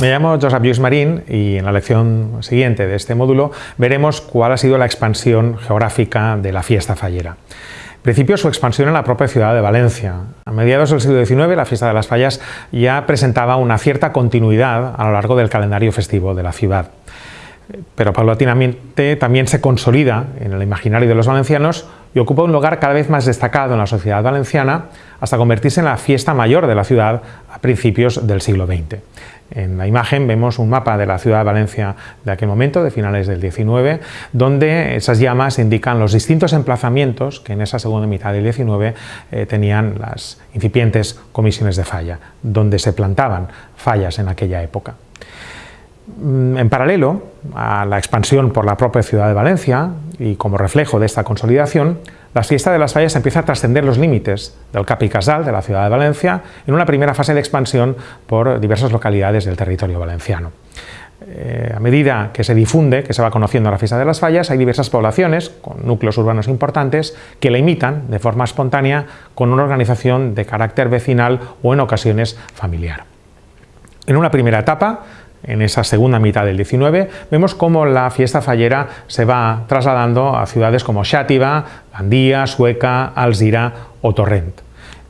Me llamo Josep Lluís Marín y en la lección siguiente de este módulo veremos cuál ha sido la expansión geográfica de la fiesta fallera. En principio su expansión en la propia ciudad de Valencia. A mediados del siglo XIX la fiesta de las fallas ya presentaba una cierta continuidad a lo largo del calendario festivo de la ciudad. Pero paulatinamente también se consolida en el imaginario de los valencianos y ocupa un lugar cada vez más destacado en la sociedad valenciana hasta convertirse en la fiesta mayor de la ciudad a principios del siglo XX. En la imagen vemos un mapa de la ciudad de Valencia de aquel momento, de finales del 19, donde esas llamas indican los distintos emplazamientos que en esa segunda mitad del 19 eh, tenían las incipientes comisiones de falla, donde se plantaban fallas en aquella época. Mm, en paralelo a la expansión por la propia ciudad de Valencia y como reflejo de esta consolidación, la fiesta de las fallas empieza a trascender los límites del Cap y Casal de la ciudad de Valencia en una primera fase de expansión por diversas localidades del territorio valenciano. Eh, a medida que se difunde, que se va conociendo la fiesta de las fallas, hay diversas poblaciones con núcleos urbanos importantes que la imitan de forma espontánea con una organización de carácter vecinal o en ocasiones familiar. En una primera etapa, en esa segunda mitad del 19, vemos cómo la fiesta fallera se va trasladando a ciudades como Xàtiva, Gandía, Sueca, Alzira o Torrent.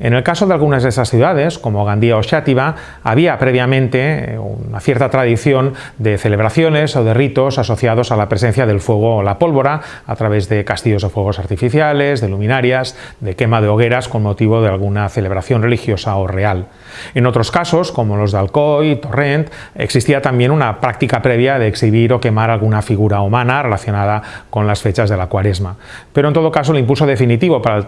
En el caso de algunas de esas ciudades, como Gandía o Xàtiva, había previamente eh, una cierta tradición de celebraciones o de ritos asociados a la presencia del fuego o la pólvora a través de castillos de fuegos artificiales, de luminarias, de quema de hogueras con motivo de alguna celebración religiosa o real. En otros casos, como los de Alcoy, Torrent, existía también una práctica previa de exhibir o quemar alguna figura humana relacionada con las fechas de la cuaresma. Pero en todo caso el impulso definitivo para el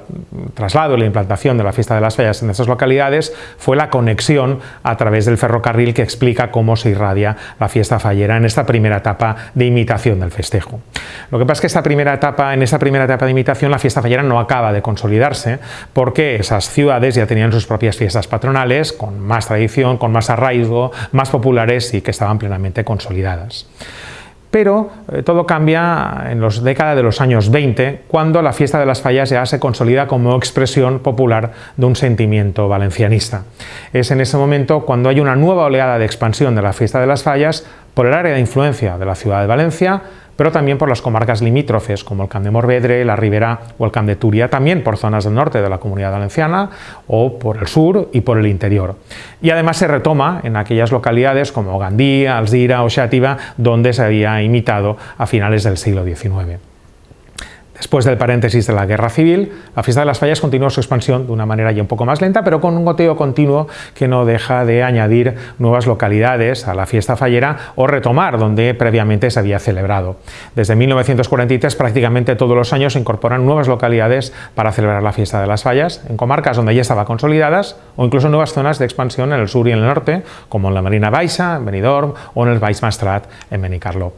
traslado y la implantación de la fiesta de las fallas en estas localidades fue la conexión a través del ferrocarril que explica cómo se irradia la fiesta fallera en esta primera etapa de imitación del festejo. Lo que pasa es que esta primera etapa, en esta primera etapa de imitación la fiesta fallera no acaba de consolidarse porque esas ciudades ya tenían sus propias fiestas patronales con más tradición, con más arraigo, más populares y que estaban plenamente consolidadas. Pero eh, todo cambia en las décadas de los años 20, cuando la fiesta de las fallas ya se consolida como expresión popular de un sentimiento valencianista. Es en ese momento cuando hay una nueva oleada de expansión de la fiesta de las fallas por el área de influencia de la ciudad de Valencia, pero también por las comarcas limítrofes como el Camp de Morvedre, la Ribera o el Camp de Turia, también por zonas del norte de la Comunidad Valenciana o por el sur y por el interior. Y además se retoma en aquellas localidades como Gandía, Alzira o Xàtiva, donde se había imitado a finales del siglo XIX. Después del paréntesis de la guerra civil, la fiesta de las fallas continúa su expansión de una manera ya un poco más lenta, pero con un goteo continuo que no deja de añadir nuevas localidades a la fiesta fallera o retomar donde previamente se había celebrado. Desde 1943 prácticamente todos los años se incorporan nuevas localidades para celebrar la fiesta de las fallas, en comarcas donde ya estaba consolidadas o incluso nuevas zonas de expansión en el sur y en el norte, como en la Marina Baixa, en Benidorm o en el Baix Mastrat, en Benicarló.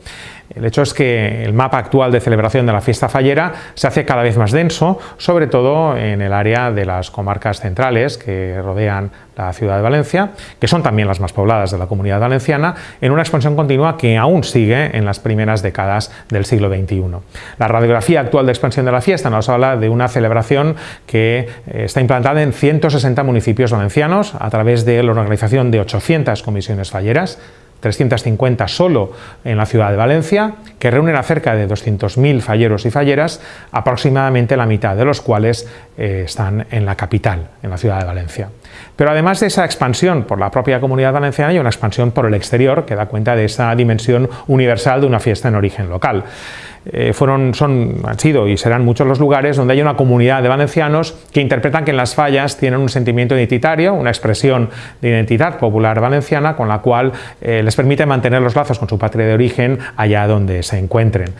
El hecho es que el mapa actual de celebración de la fiesta fallera se hace cada vez más denso, sobre todo en el área de las comarcas centrales que rodean la ciudad de Valencia, que son también las más pobladas de la comunidad valenciana, en una expansión continua que aún sigue en las primeras décadas del siglo XXI. La radiografía actual de expansión de la fiesta nos habla de una celebración que eh, está implantada en 160 municipios valencianos a través de la organización de 800 comisiones falleras, 350 solo en la ciudad de Valencia, que reúnen a cerca de 200.000 falleros y falleras, aproximadamente la mitad de los cuales eh, están en la capital, en la ciudad de Valencia. Pero además de esa expansión por la propia comunidad valenciana, hay una expansión por el exterior que da cuenta de esa dimensión universal de una fiesta en origen local. Eh, fueron, son, han sido y serán muchos los lugares donde hay una comunidad de valencianos que interpretan que en las fallas tienen un sentimiento identitario, una expresión de identidad popular valenciana con la cual eh, les permite mantener los lazos con su patria de origen allá donde se encuentren.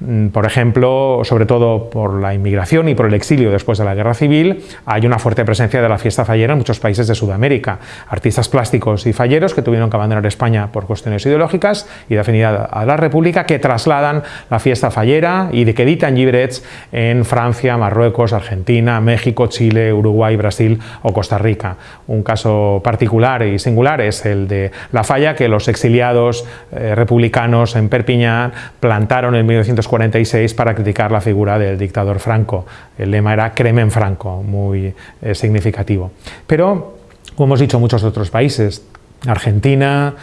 Mm, por ejemplo, sobre todo por la inmigración y por el exilio después de la guerra civil, hay una fuerte presencia de la fiesta fallera en muchos países de Sudamérica. Artistas plásticos y falleros que tuvieron que abandonar España por cuestiones ideológicas y de afinidad a la República que trasladan la fiesta fallera y de que editan llibrets en Francia, Marruecos, Argentina, México, Chile, Uruguay, Brasil o Costa Rica. Un caso particular y singular es el de la falla que los exiliados eh, republicanos en Perpiñán plantaron en 1946 para criticar la figura del dictador Franco. El lema era Cremen Franco, muy eh, significativo. Pero, como hemos dicho muchos otros países, Argentina,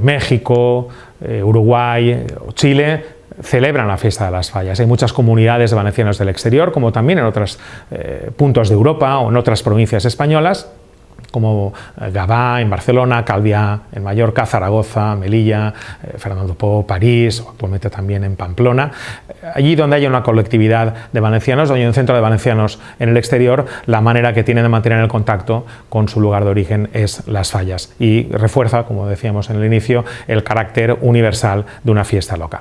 México, Uruguay Chile celebran la fiesta de las fallas. Hay muchas comunidades de valencianos del exterior, como también en otros puntos de Europa o en otras provincias españolas, como eh, Gavá en Barcelona, Calviá en Mallorca, Zaragoza, Melilla, eh, Fernando Po, París, o actualmente también en Pamplona. Eh, allí donde haya una colectividad de valencianos, donde hay un centro de valencianos en el exterior, la manera que tienen de mantener el contacto con su lugar de origen es las fallas y refuerza, como decíamos en el inicio, el carácter universal de una fiesta local.